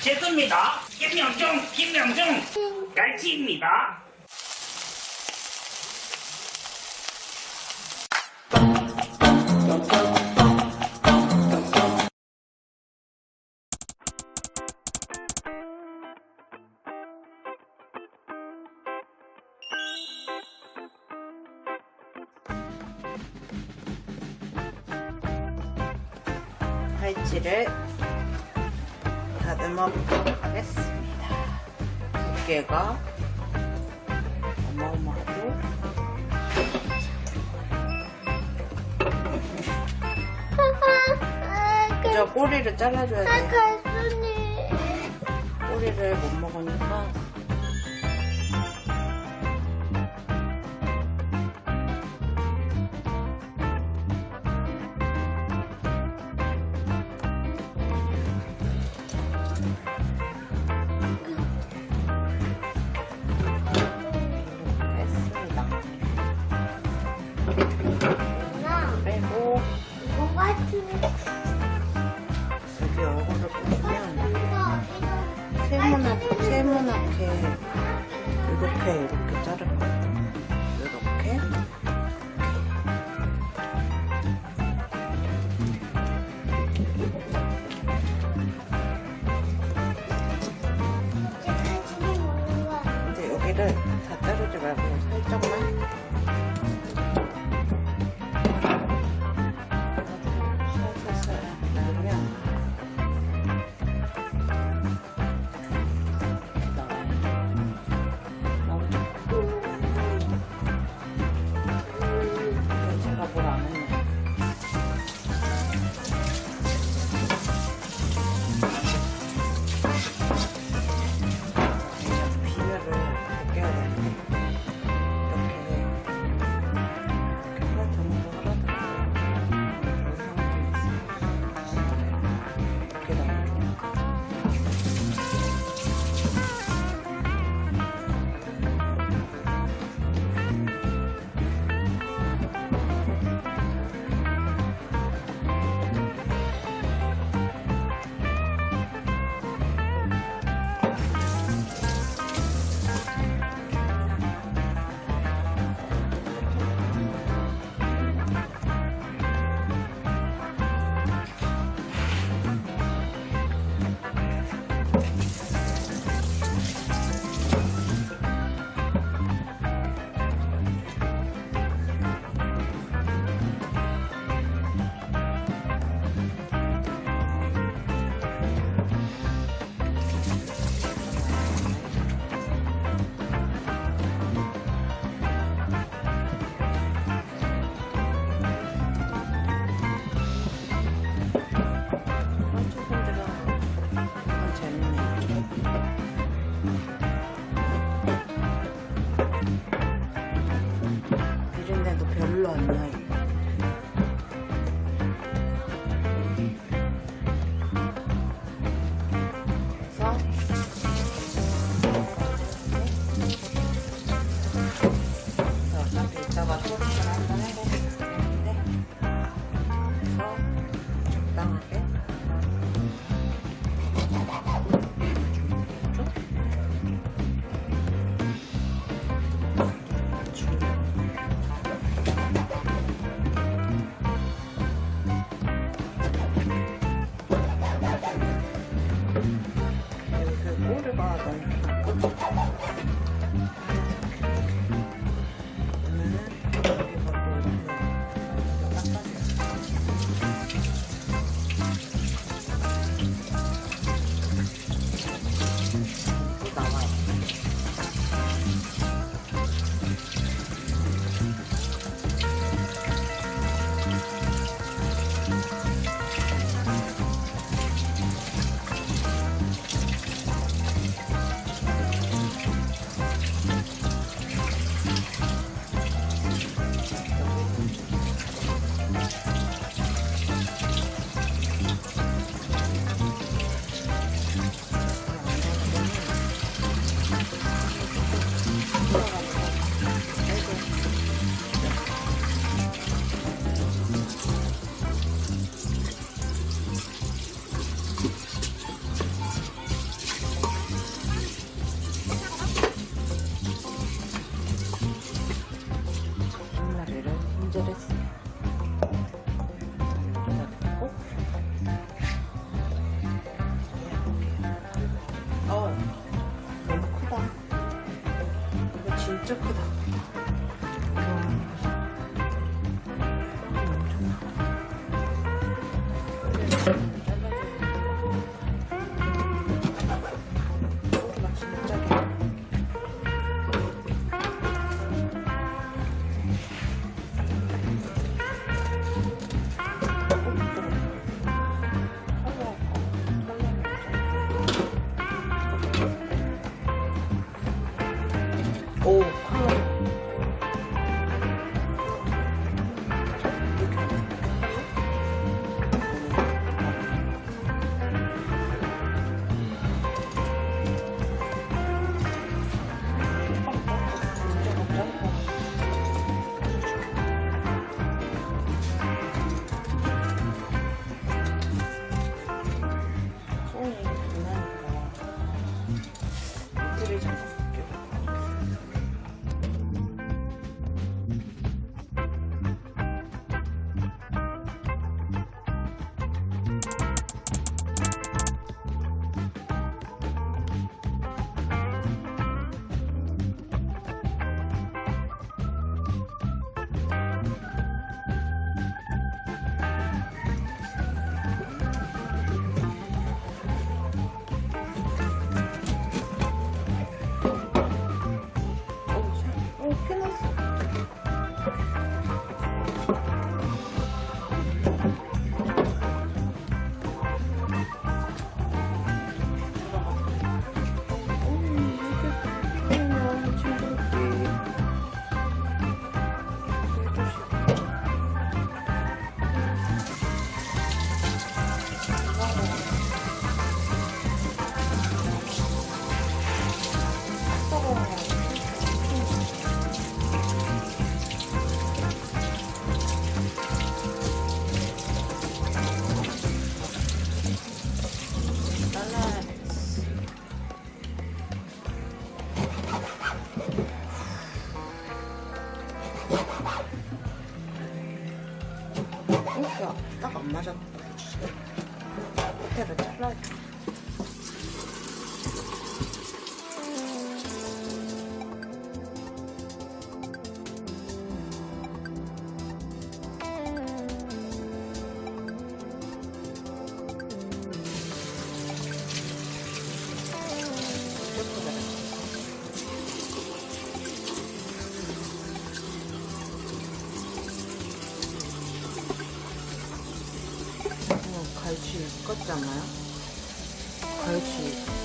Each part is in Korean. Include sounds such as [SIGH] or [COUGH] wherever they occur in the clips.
제수입니다. 김명중, 김명중, 갈치입니다. 다듬어 보도록 하겠습니다. 두께가 어마어마하고 저 꼬리를 잘라줘야 돼. 꼬리를 못 먹으니까 여기 얼굴을 보면 거 세모나게 세모나게 이렇게 이렇게 자를 거예요. 이렇게. 근데 여기를 다 자르지 말고 같지 않아요? 갈치.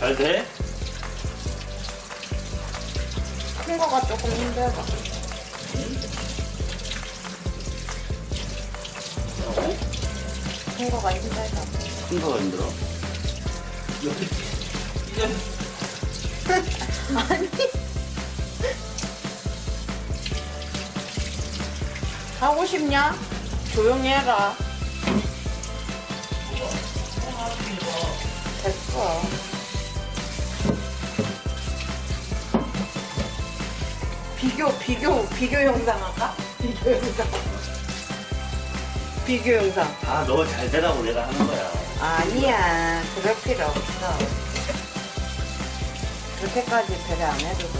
잘 돼? 큰 거가 조금 힘들다. 힘들어. 여기 이제 아니. 하고 싶냐? 조용히 해라. 됐어. 비교, 비교, 비교 영상 할까? 비교 영상. 비교 영상. 아, 너 잘 되라고 내가 하는 거야. 아니야, 그럴 필요 없어. 그렇게까지 배려 안 해도 돼.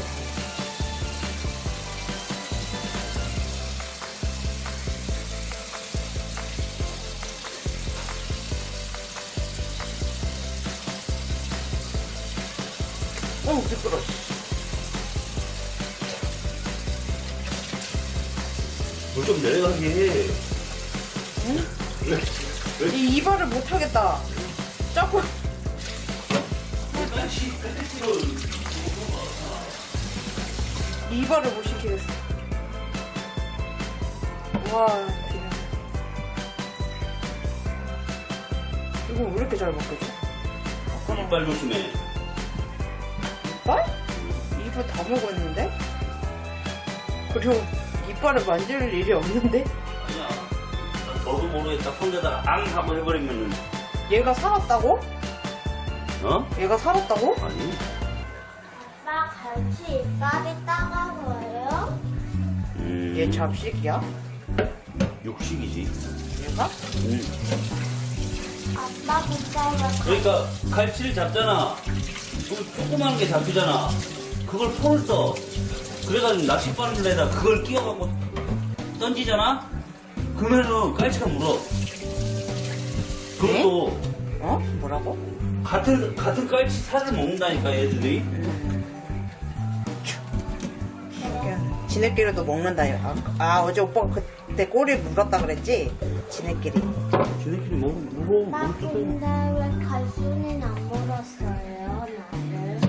어, 미끄러. 물좀 내려가게 해. 응? 이 이발을 못 하겠다. 자꾸 이발을 못 시키겠어. 와, 기네. 이거 왜 이렇게 잘 먹겠지? 아까랑 이빨 조심해. 이빨? 이빨 다 먹었는데? 그리고 이빨을 만질 일이 없는데? 모르겠다. 손대다가 앙 하고 해버리면은 얘가 살았다고? 어? 얘가 살았다고? 아니. 아빠 갈치 이빨이 따가워요? 음, 얘 잡식이야? 육식이지. 얘가? 음. 아빠 빗자루가 그러니까 갈치를 잡잖아. 그럼 조그마한 게 잡히잖아. 그걸 손을 떠. 그래가지고 낚싯바늘에다 그걸 끼워갖고 던지잖아? 그러면은 깔치가 물어. 그것도 어? 뭐라고? 같은, 같은 깔치 살을 먹는다니까, 얘들이. 신기하네. 지네끼리도 먹는다. 아, 아, 어제 오빠가 그때 꼬리 물었다 그랬지? 지네끼리. 쟤네끼리 먹, 물어, 뜯어. 근데 왜 갈수는 안 물었어요 나를?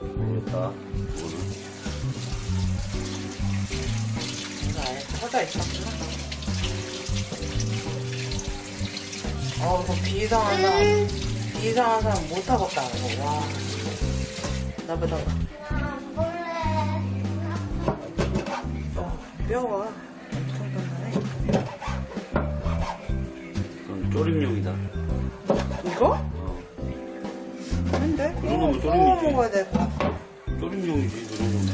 모르겠다. 그거는. 아예 터져 있었 어, 그 비상한 사람, 비상한 사람 못. 이거. 와. 볼래 어, 뼈가 엄청 단단해. 그건 쪼림용이다. 이거? 어. 그런 거면 이거. 구워 먹어야 될것 같아. 쪼림용이지, 그런 거면.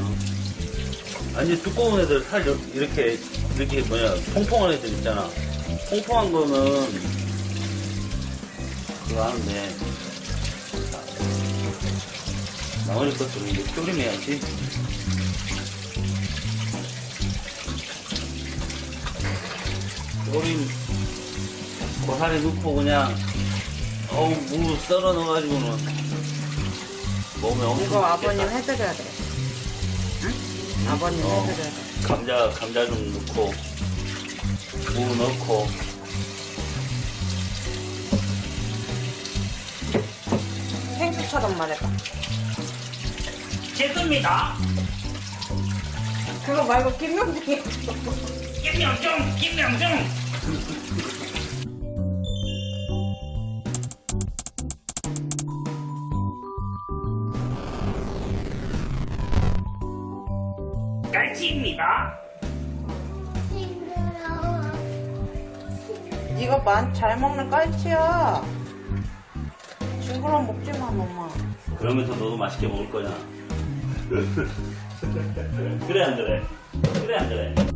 아니, 두꺼운 애들 살 이렇게, 이렇게 뭐냐, 통통한 애들 있잖아. 통통한 거는, 그거 하는데, 자, 나머지 것들은 이제 쪼림해야지. 쪼림, 고사리 넣고 그냥, 어우, 무 썰어 넣어가지고는, 몸에 엄청. 이거 아버님 좋겠다. 해드려야 돼. 응? 아버님 어. 해드려야 돼. 감자 감자 좀 넣고 무 넣고 생수처럼 말해봐. 제습니다. 그거 말고 김명중이 김명중 김명중. 깔치입니다. 네가 만, 잘 먹는 깔치야. 징그러운 먹지 마, 엄마. 그러면서 너도 맛있게 먹을 거냐? [LAUGHS] 그래 안 그래? 그래 안 그래?